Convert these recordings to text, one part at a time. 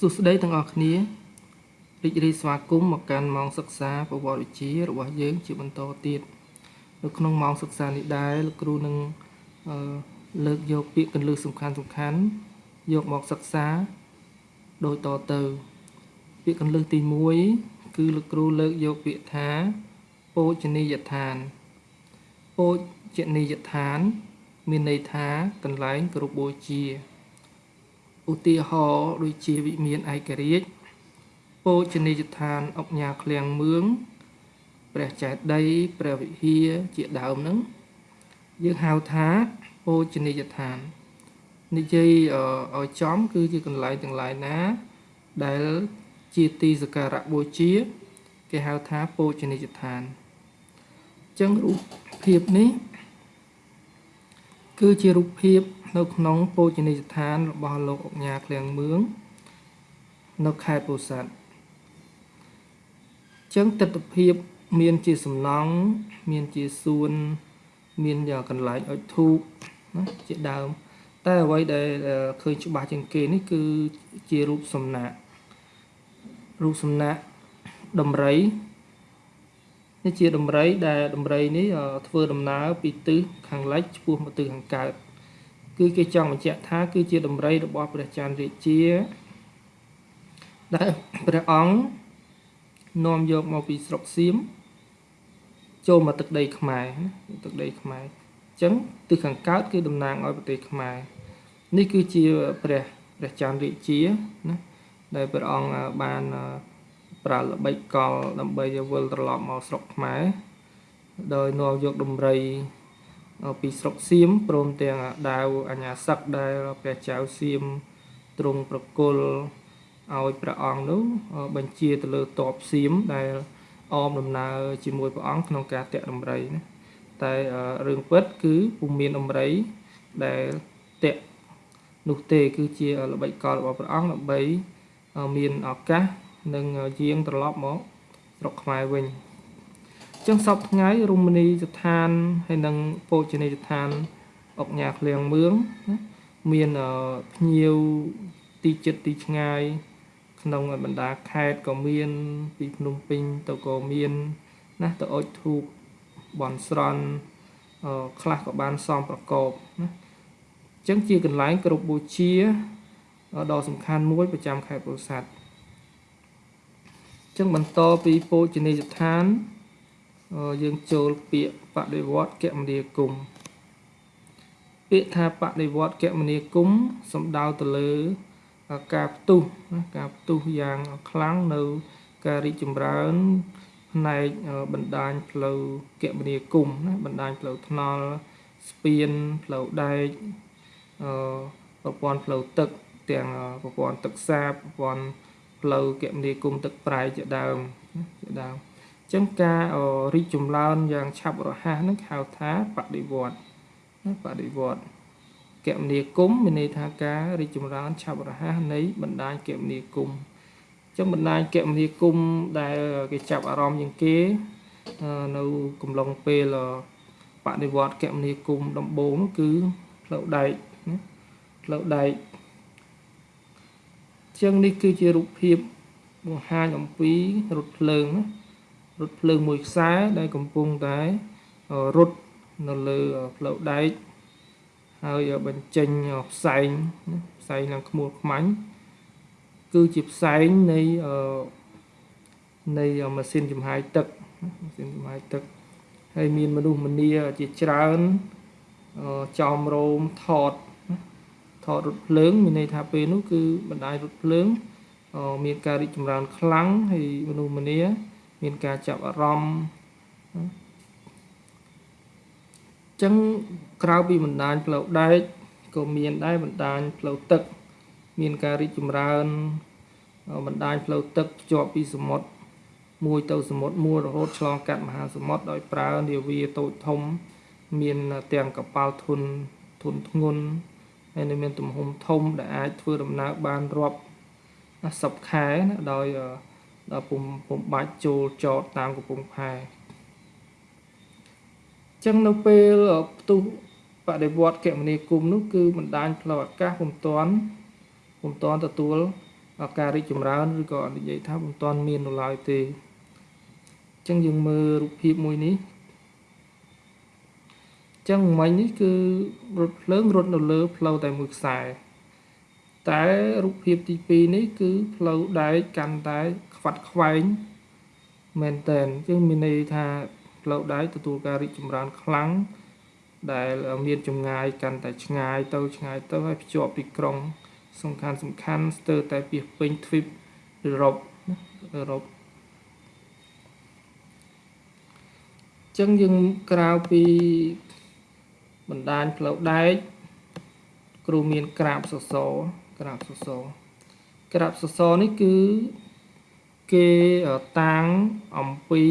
សួស្តីទាំងអស់គ្នារីករាយស្វាគមន៍មកកាន់ម៉ោងសិក្សាប្រវត្តិវិទ្យារបស់យើងជាបន្តទៀតនៅក្នុងម៉ោងសិក្សានេះដែរលោកគ្រូនឹងអឺលើកយកពាក្យកន្លឹះសំខាន់សំខាន់យកមកសិក្សាដូចតទៅ ពាក្យកន្លឹះទី1គឺលោកគ្រូលើកយកពាក្យថាពោជនីយដ្ឋានពោជនីយដ្ឋាន មានន័យថាកន្លែងគោរពបូជា ឧទាហរណ៍ដូចជាវិមានឯករាជ្យពោជនីយដ្ឋានអុកញ៉ាឃ្លាំងមឿងព្រះចេតិយព្រះវិហារជាដើមហ្នឹងយើងហៅថាពោជនីយដ្ឋាននិយាយឲ្យចំ គឺជាកន្លែងទាំងឡាយណា ដែលជាទីសក្ការៈបូជាគេហៅថាពោជនីយដ្ឋានអញ្ចឹងរូបភាពនេះ គឺជារូបភាព នៅក្នុងពោជនីយដ្ឋានរបស់លោកអុកញ៉ាឃ្លាំងមឿងនៅខេត្តពោធិ៍សាត់ចឹងទស្សនភាព មានជាសំណង់មានជាសួន មានយ៉ាងកន្លែងអុជធូបណាជាដើម តែអ្វីដែលឃើញច្បាស់ជាងគេនេះគឺជារូបសំណាករូបសំណាកដំរី នេះជាដំរីដែលដំរីនេះធ្វើដំណើរពីទិសខាងលិចឆ្ពោះមកទិសខាងកើតគឺគេចង់បញ្ជាក់ថាគឺជាដំរីរបស់ព្រះច័ន្ទរាជាដែលព្រះអង្គនាំយកមកពីស្រុកសៀមចូលមកទឹកដីខ្មែរទឹកដីខ្មែរអញ្ចឹងទិសខាងកើតគឺតំណាងឲ្យប្រទេសខ្មែរនេះគឺជាព្រះព្រះច័ន្ទរាជាណាដែលព្រះអង្គបាន ប្រើល្បិចកលដើម្បីវិលត្រឡប់មកស្រុកខ្មែរដោយនាំយកដំរីពីស្រុកសៀមព្រមទាំងដាវអញ្ញាសឹកដែលព្រះចៅសៀមទ្រង់ប្រគល់ឲ្យព្រះអង្គនោះបញ្ជាទៅលើតបសៀមដែលអមដំណើរជាមួយព្រះអង្គក្នុងការតាក់ដំរីណាតែរឿងពិតគឺពុំមានដំរីដែលតាក់នោះទេគឺជាល្បិចកលរបស់ព្រះអង្គដើម្បីមានឱកាស នឹងយាងត្រឡប់មកស្រុកខ្មែរវិញចឹងសពថ្ងៃរមណីយដ្ឋានហើយនិងពោជនីយដ្ឋានអុកញ៉ាឃ្លៀងមឿងណាមានភ្ញៀវទីចិត្តទីឆ្ងាយ ក្នុងបណ្ដាខេត្តក៏មាន ពីភ្នំពេញទៅក៏មានណាទៅអុជធូបបន់ស្រន់ខ្លះក៏បានសំប្រកបណាអញ្ចឹងជាកន្លែងគ្រប់បូជាដ៏សំខាន់មួយប្រចាំខេត្តពោធិ៍សាត់អញ្ចឹងបន្តពីពោជនីយដ្ឋានយើងចូលពាក្យបដិវត្តគមនាគមពាក្យថាបដិវត្តគមនាគមសំដៅទៅលើការផ្ទុះការផ្ទុះយ៉ាងខ្លាំងនៅការរីកចម្រើនផ្នែកបណ្ដាញផ្លូវគមនាគមណាបណ្ដាញផ្លូវថ្នល់ស្ពានផ្លូវដែកអឺប្រព័ន្ធផ្លូវទឹកទាំងប្រព័ន្ធទឹកសាបប្រព័ន្ធ ផ្លូវគមនាគមទឹកប្រៃជាដើមជាដើមអញ្ចឹងការរីកចម្រើនយ៉ាងឆាប់រហ័សហ្នឹងហៅថាបដិវត្តណាបដិវត្តគមនាគមមានន័យថាការរីកចម្រើនឆាប់រហ័សនៃបណ្ដាញគមនាគមចឹងបណ្ដាញគមនាគមដែលគេចាប់អារម្មណ៍ជាងគេនៅកំឡុងពេលបដិវត្តគមនាគមដំបូងគឺផ្លូវដែកណាផ្លូវដែក ចឹងនេះគឺជារូបភាពបង្ហាញអំពីរថភ្លើងណារថភ្លើងមួយខ្សែដែលកំពុងតែរត់នៅលើផ្លូវដែកហើយបញ្ចេញផ្សែងផ្សែងឡើងខ្មួលខ្មាញ់គឺជាផ្សែងនៃនៃម៉ាស៊ីនចំហាយទឹកម៉ាស៊ីនចំហាយទឹកហើយមានមនុស្សម្នាជាច្រើនចោមរោមថត ថតរថភ្លើងមានន័យថាពេលនោះគឺបណ្ដាញរថភ្លើងមានការរីកចម្រើនខ្លាំងហើយមនុស្សម្នាមានការចាប់អារម្មណ៍ចឹងក្រៅពីបណ្ដាញផ្លូវដែកក៏មានដែរបណ្ដាញផ្លូវទឹក មានការរីកចម្រើនបណ្ដាញផ្លូវទឹកភ្ជាប់ពីសមុទ្រមួយទៅសមុទ្រមួយរហូតឆ្លងកាត់មហាសមុទ្រដោយប្រើនាវាតូចធំ មានទាំងកប៉ាល់ធុនធុនធ្ងន់ ហើយនៅមានទំហំធំដែលអាចធ្វើដំណើរបានរាប់សិបខែណាដោយដល់ពុំពុំបាច់ចូលចតតាមកំពង់ផែចឹងនៅពេលផ្ទុះបដិវត្តគមនាគមន៍នោះគឺបណ្ដាញផ្លូវអាកាសពុំតាន់ពុំតាន់ទទួលការរីកចម្រើនឬក៏និយាយថាមិនទាន់មាននៅឡើយទេអញ្ចឹងយើងមើលរូបភាពមួយនេះអញ្ចឹងមិញនេះគឺរថភ្លើងរត់នៅលើផ្លូវតែមួយខ្សែតែរូបភាពទី2នេះគឺផ្លូវដែកកាន់តែខ្វាត់ខ្វែងមែនតែនអញ្ចឹងមានន័យថាផ្លូវដែកទទួលការរីកចម្រើនខ្លាំងដែលមានចម្ងាយកាន់តែឆ្ងាយទៅឆ្ងាយទៅហើយភ្ជាប់ទីក្រុង សំខាន់សំខាន់ស្ទើរតែពីពេញទ្វីបអឺរ៉ុបអឺរ៉ុបចឹងយើងក្រៅពី បណ្ដាញផ្លូវដែកគ្រូមានក្រាបសសរក្រាបសសរក្រាបសសរនេះគឺគេតាំងអំពី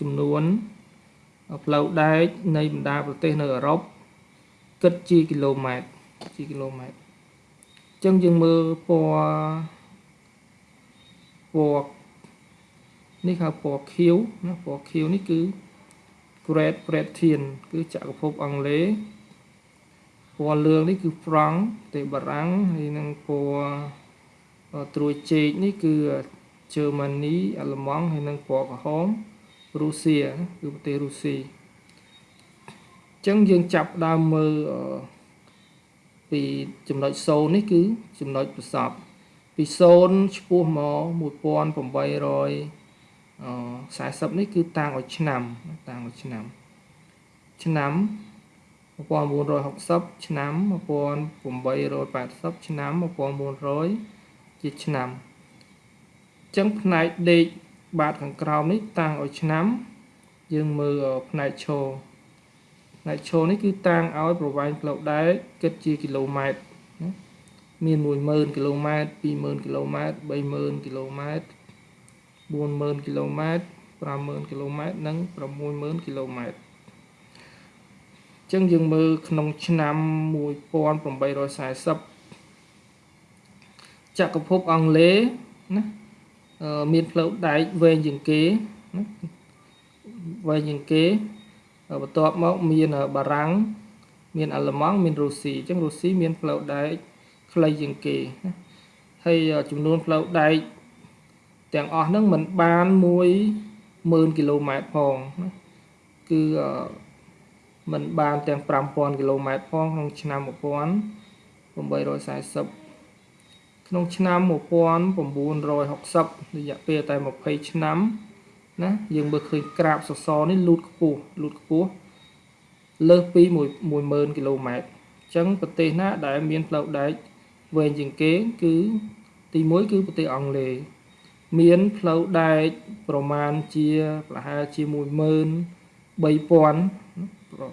ចំនួនផ្លូវដែកនៃបណ្ដាប្រទេសនៅអឺរ៉ុបគិតជាគីឡូម៉ែត្រជាគីឡូម៉ែត្រអញ្ចឹងយើងមើលពណ៌ពណ៌នេះហៅពណ៌ខៀវណាពណ៌ខៀវនេះគឺ Great Britain គឺចក្រភពអង់គ្លេសពណ៌លឿងនេះគឺ France ប្រទេសបារាំងហើយនឹងពណ៌ត្រួយចេកនេះគឺ Germany អាល្លឺម៉ង់ហើយនឹងពណ៌ក្រហមរុស្ស៊ីគឺប្រទេសរុស្ស៊ីអញ្ចឹងយើងចាប់ដើមមើលពីចំណុច0នេះគឺចំណុចប្រសពពី0ឆ្ពោះមក1800 40នេះគឺតាំងឲ្យឆ្នាំតាំងឲ្យឆ្នាំឆ្នាំ1960ឆ្នាំ1880ឆ្នាំ1900ជាឆ្នាំអញ្ចឹងផ្នែកដេកបាតខាងក្រោមនេះតាំងឲ្យឆ្នាំ យើងមើលផ្នែកឈរផ្នែកឈរនេះគឺតាំងឲ្យប្រវែងផ្លូវដែកគិតជាគីឡូម៉ែត្រមាន10000គីឡូម៉ែត្រ20000គីឡូម៉ែត្រ30000គីឡូម៉ែត្រ 40000គីឡូម៉ែត្រ50000គីឡូម៉ែត្រនិង60000គីឡូម៉ែត្រអញ្ចឹងយើងមើលក្នុងឆ្នាំ1840ចក្រភពអង់គ្លេសណាមានផ្លូវដែកវែងជាងគេណាវែងជាងគេបន្ទាប់មកមានបារាំងមានអាល្លឺម៉ង់មានរុស្ស៊ីអញ្ចឹងរុស្ស៊ីមានផ្លូវដែកខ្លីជាងគេណាហើយចំនួនផ្លូវដែក ទាំងអស់ហ្នឹងមិនបាន10000គីឡូម៉ែត្រផងណាគឺមិនបានទាំង5000គីឡូម៉ែត្រផងក្នុងឆ្នាំ1840ក្នុងឆ្នាំ1960រយៈពេលតែ20ឆ្នាំណាយើងមើលឃើញក្រាបសសរនេះលូតខ្ពស់លូតខ្ពស់លើសពី10000គីឡូម៉ែត្រអញ្ចឹងប្រទេសណាដែលមានផ្លូវដែកវែងជាងគេគឺទី1គឺប្រទេសអង់គ្លេស មានផ្លូវដែកប្រមាណជាប្រហែលជា13000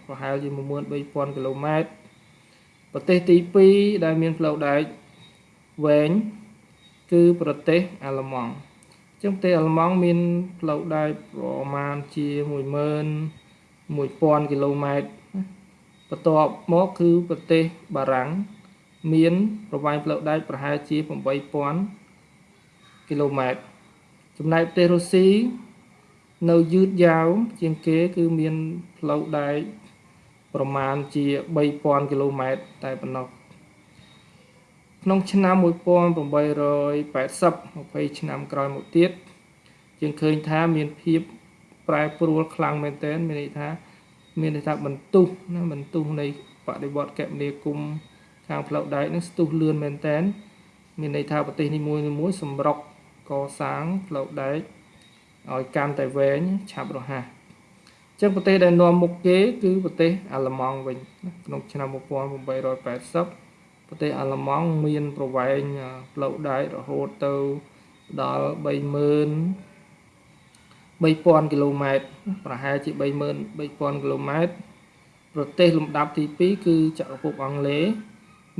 ប្រហែលជា13000គីឡូម៉ែត្រប្រទេសទី2ដែលមានផ្លូវដែកវែងគឺប្រទេសអាល្លឺម៉ង់ចឹងប្រទេសអាល្លឺម៉ង់មានផ្លូវដែកប្រមាណជា11000គីឡូម៉ែត្របន្ទាប់មកគឺប្រទេសបារាំងមានប្រវែងផ្លូវដែកប្រហែលជា8000គី ឡូម៉ែត្រចំណែកប្រទេសរុស្ស៊ីនៅយឺតយ៉ាវជាងគេគឺមានផ្លូវដែកប្រមាណជា3000គីឡូម៉ែត្រតែប៉ុណ្ណោះក្នុងឆ្នាំ1880 20ឆ្នាំក្រោយមកទៀតយើងឃើញថាមានភាពប្រែប្រួលខ្លាំងមែនទែនមានន័យថាមានន័យថាបន្ទុះណាបន្ទុះនៃបដិវត្តកមនាគមខាងផ្លូវដែកនឹងស្ទុះលឿនមែនទែនមានន័យថាប្រទេសនីមួយៗសម្រុក កសាងផ្លូវដែកឲ្យកាន់តែវែងឆាប់រហ័សអញ្ចឹងប្រទេសដែលនាំមុខគេគឺប្រទេសអាល្លឺម៉ង់វិញក្នុងឆ្នាំ1880ប្រទេសអាល្លឺម៉ង់មានប្រវែងផ្លូវដែករហូតទៅដល់30000 3000គីឡូម៉ែត្រប្រហែលជា33000 3000គីឡូម៉ែត្រប្រទេសលំដាប់ទី2គឺចក្រភពអង់គ្លេស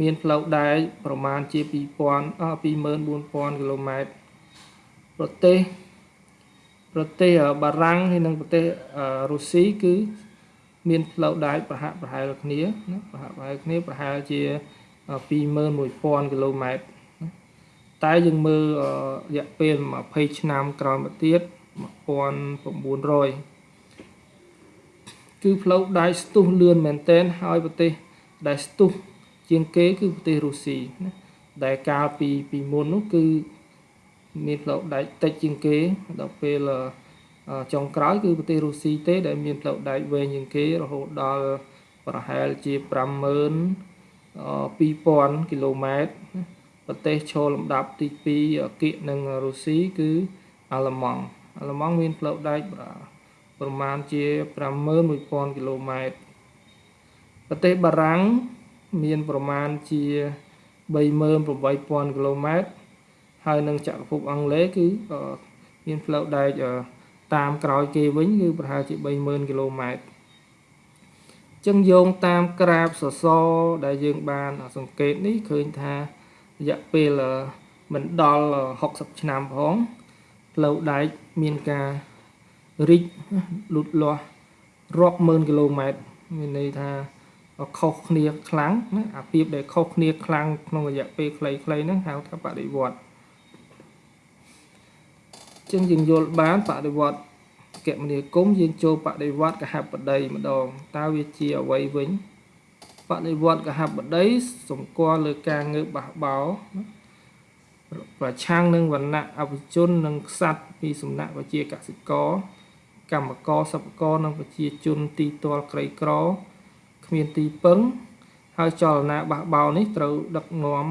មានផ្លូវដែកប្រមាណជា2000 24000គីឡូម៉ែត្រ ប្រទេសប្រទេសបារាំងហើយនិងប្រទេសរុស្ស៊ីគឺ មានផ្លូវដែកប្រហាក់ប្រហែលគ្នាណាប្រហាក់ប្រហែលគ្នាប្រហែលជា21000គីឡូម៉ែត្រតែយើងមើលរយៈពេល20ឆ្នាំក្រោយមកទៀត1900គឺផ្លូវដែកស្ទុះលឿនមែនតែនហើយប្រទេសដែលស្ទុះជាងគេគឺប្រទេសរុស្ស៊ីណាដែលកាលពីពីមុននោះគឺ មានផ្លូវដែកតិចជាងគេដល់ពេលចុងក្រោយគឺប្រទេសរុស្ស៊ីទេ ដែលមានផ្លូវដែកវែងជាងគេរហូតដល់ប្រហែលជា50000 2000គីឡូម៉ែត្រប្រទេសឈរលំដាប់ទី2គៀកនឹងរុស្ស៊ីគឺអាល្លឺម៉ង់អាល្លឺម៉ង់មានផ្លូវដែកប្រមាណជា51000គីឡូម៉ែត្រប្រទេសបារាំងមានប្រមាណជា38000គីឡូម៉ែត្រ ហើយនឹងចក្រភពអង់គ្លេសគឺមានផ្លូវដែកតាមក្រោយគេវិញគឺប្រហែលជា30000គីឡូម៉ែត្រចឹងយោងតាមក្រាបសសរដែលយើងបានសង្កេតនេះឃើញថារយៈពេលមិនដល់60ឆ្នាំផងផ្លូវដែកមានការរីកលូតលាស់រាប់ម៉ឺនគីឡូម៉ែត្រមានន័យថាខុសគ្នាខ្លាំងណាអាពីបដែលខុសគ្នាខ្លាំងក្នុងរយៈពេលខ្លីៗហ្នឹងហៅថាបដិវត្ត ចឹងយើងយល់បានបដិវត្តគមនាគមន៍យើងចូលបដិវត្តកហបតីម្ដងតើវាជាអ្វីវិញបដិវត្តកហបតីសម្គាល់លើការងើបបះបោប្រឆាំងនឹងវណ្ណៈអវិជននិងខ្សាត់ពីសំណាក់ប្រជាកសិករកម្មករសិប្បករនិងប្រជាជនទីទាល់ក្រីក្រគ្មានទីពឹងហើយចលនាបះបោនេះត្រូវដឹកនាំ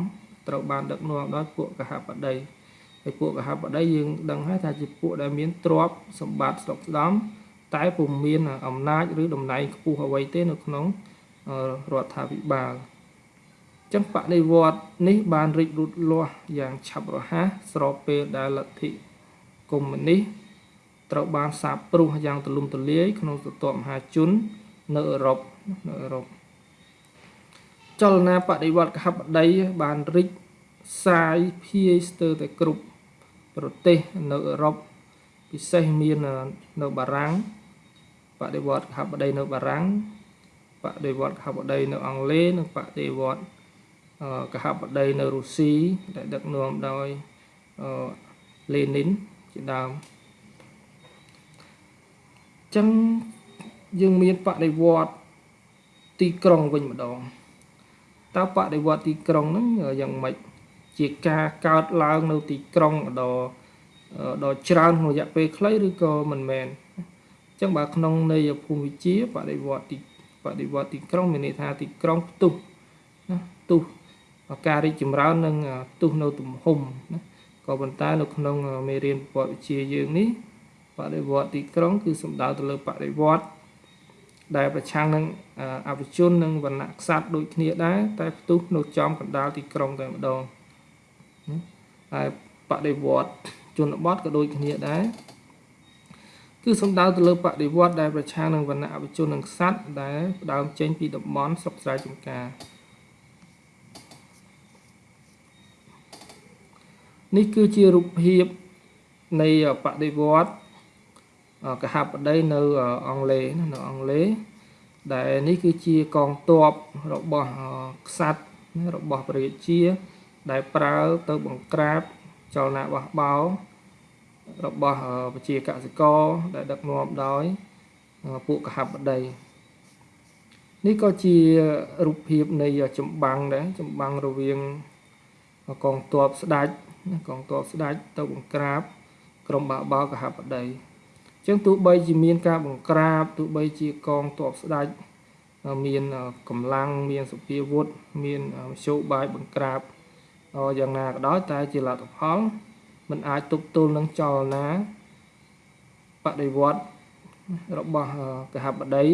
ត្រូវបានដឹកនាំដោយពួកកហបតី ហើយពួកកហបតីយើងដឹងហើយថាជាពួកដែលមានទ្រព្យសម្បត្តិស្រុកស្ដំតែពុំមានអំណាចឬតំណែងខ្ពស់អ្វីទេនៅក្នុងរដ្ឋាភិបាលចឹងបដិវត្តនេះបានរីកលូតលាស់យ៉ាងឆាប់រហ័សស្របពេលដែលលទ្ធិកុម្មុយនីសត្រូវបានសាបព្រោះយ៉ាងទូលំទូលាយក្នុងទទមហាជននៅអឺរ៉ុបនៅអឺរ៉ុបចលនាបដិវត្តកហបតីបានរីកសាយភាយស្ទើរតែគ្រប់ ប្រទេសនៅអឺរ៉ុបពិសេសមាននៅបារាំងបដិវត្តកហបតីនៅបារាំងបដិវត្តកហបតីនៅអង់គ្លេសនិងបដិវត្តកហបតីនៅរុស្ស៊ីដែលដឹកនាំដោយលេនីនជាដើមចឹងយើងមានបដិវត្តទីក្រុងវិញម្ដងតើបដិវត្តទីក្រុងហ្នឹងយ៉ាងម៉េច ជាការកើតឡើងនៅទីក្រុងដ៏ដ៏ច្រើនក្នុងរយៈពេលខ្លីឬក៏មិនមែនអញ្ចឹងបើក្នុងន័យភូមិវិជាបដិវត្តទីបដិវត្តទីក្រុងមានន័យថាទីក្រុងផ្ទុះណាផ្ទុះការរីកចម្រើននិងផ្ទុះនៅទំហំណាក៏ប៉ុន្តែនៅក្នុងមេរៀនប្រវត្តិវិទ្យាយើងនេះបដិវត្តទីក្រុង គឺសំដៅទៅលើបដិវត្តដែលប្រឆាំងនឹងអវិជននិងវណ្ណៈក្សត្រដូចគ្នាដែរតែផ្ទុះនៅចំកណ្ដាលទីក្រុងតែម្ដង ហើយបដិវត្តជនបទក៏ដូចគ្នាដែរគឺសំដៅទៅលើបដិវត្តដែលប្រឆាំងនឹងវណ្ណៈអវិជននិងក្សត្រដែលផ្ដើមចេញពីតំបន់ស្រុកស្រែចម្ការនេះគឺជារូបភាពនៃបដិវត្តកហបតីនៅអង់គ្លេសនៅអង់គ្លេសដែលនេះគឺជាកងទ័ពរបស់ក្សត្ររបស់ព្រះរាជា ដែលប្រើទៅបង្ក្រាបចលនាបះបោរបស់ប្រជាកសិករដែលដឹកនាំដោយពួកកហបតីនេះក៏ជារូបភាពនៃចម្បាំងដែរចម្បាំងរវាងកងទ័ពស្ដេចកងទ័ពស្ដេចទៅបង្ក្រាបក្រុមបាបោកហបតីអញ្ចឹងទោះបីជាមានការបង្ក្រាបទោះបីជាកងទ័ពស្ដេចមានកម្លាំងមានសុភាវុធមានមធ្យោបាយបង្ក្រាប យ៉ាងណាក៏ដោយតែជាលទ្ធផលมันអាចទប់ទល់នឹងចលនាបដិវត្តរបស់កហបតី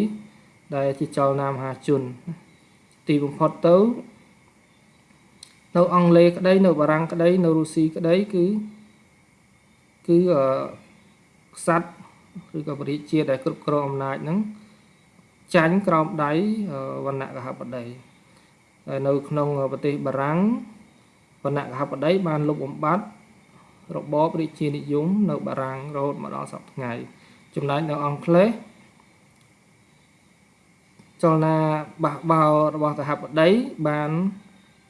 ដែលជាចលនាមហាជន ទីបំផុតទៅនៅអង់គ្លេសក្តីនៅបារាំងក្តីនៅរុស្ស៊ីក្តីគឺគឺខ្សាត់ឬក៏បរិជាដែលគ្រប់គ្រងអំណាចហ្នឹងចាញ់ក្រោមដៃវណ្ណៈកហបតីហើយនៅក្នុងប្រទេសបារាំង វណ្ណៈកហបតីបានលុបបំបាត់របបរាជានិយមនៅបារាំងរហូតមកដល់សប្តាហ៍ថ្ងៃចំណែកនៅអង់គ្លេសចលនាបះបោរបស់កហបតីបាន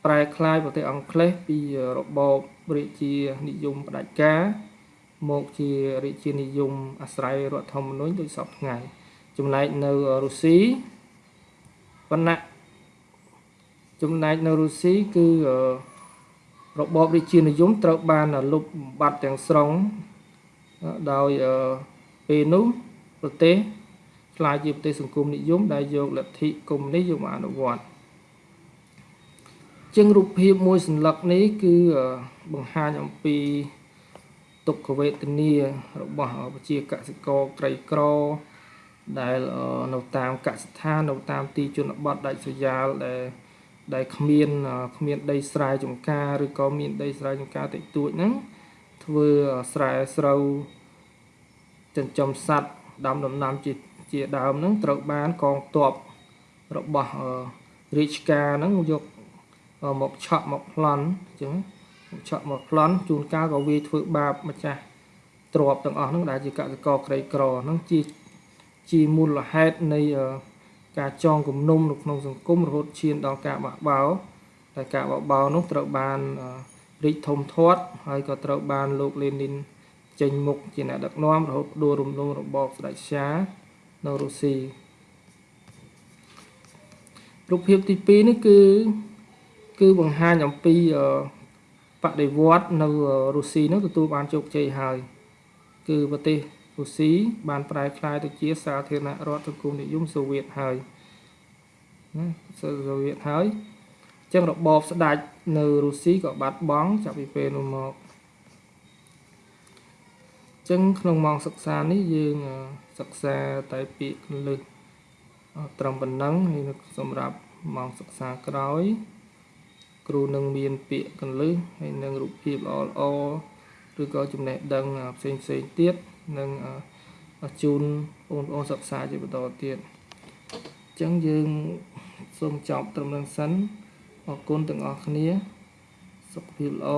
ប្រែក្លាយប្រទេសអង់គ្លេសពីរបបរាជានិយមផ្ដាច់ការមកជារាជានិយមអាស្រ័យរដ្ឋធម្មនុញ្ញដូចសពថ្ងៃចំណែកនៅរុស្ស៊ីវណ្ណៈចំណែកនៅរុស្ស៊ីគឺ របបរាជានិយមត្រូវបានលុបបំបាត់ទាំងស្រុងដោយពេលនោះប្រទេសខ្លាយជាប្រទេសសង្គមនិយមដែលយកលទ្ធិកុម្មុយនីសយកមកអនុវត្តជាងរូបភាពមួយសន្លឹកនេះគឺបង្ហាញអំពីទុក្ខវេទនារបស់ប្រជាកសិករក្រីក្រដែលនៅតាមកសិដ្ឋាននៅតាមទីជនបទដាច់ស្រយាលដែល ដែលគ្មានគ្មានដីស្រែចម្ការឬក៏មានដីស្រែចម្ការតិចតួចហ្នឹងធ្វើស្រែស្រូវចិញ្ចឹមសត្វដាំដំណាំជាជាដើមហ្នឹងត្រូវបានកងទ័ពរបស់រាជការហ្នឹងយកមកឆក់មកប្លន់អញ្ចឹងឆក់មកប្លន់ជួនកាលក៏វាធ្វើបាបម្ចាស់ទ្របទាំងអស់ហ្នឹងដែលជាកសិករក្រីក្រហ្នឹងជាជាមូលហេតុនៃ ការចងគំនុំនៅក្នុងសង្គមរហូតឈានដល់ការបះបោរតែការបះបោរនោះត្រូវបានរីកធំធាត់ហើយក៏ត្រូវបានលោកលេនីនចេញមុខជាអ្នកដឹកនាំរហូតដួលរំលងរបបស្ដេចឆានៅរុស្ស៊ីរូបភាពទី2នេះគឺគឺបង្ហាញអំពីបដិវត្តនៅរុស្ស៊ីនោះទទួលបានជោគជ័យហើយ គឺប្រទេស រុស្ស៊ីបានប្រែក្លាយទៅជាសាធារណរដ្ឋសង្គមនិយមសូវៀតហើយណាសូវៀតហើយអញ្ចឹងរបបស្ដេចនៅរុស្ស៊ីក៏បាត់បង់ចាប់ពីពេលនោះមកអញ្ចឹងក្នុងម៉ោងសិក្សានេះយើងសិក្សាតែពាក្យគន្លឹះត្រឹមប៉ុណ្ណឹងហើយសម្រាប់ម៉ោងសិក្សាក្រោយ គ្រូនឹងមានពាក្យកន្លឹះហើយនឹងរូបភាពល្អល្អឬក៏ចំណេះដឹងផ្សេងផ្សេងទៀត នឹងជូនបងប្អូនសិក្សាជាបន្តទៀតអញ្ចឹងយើងសូមចប់ត្រឹមនឹងសិនអរគុណទាំងអស់គ្នាសុខភាពល្អ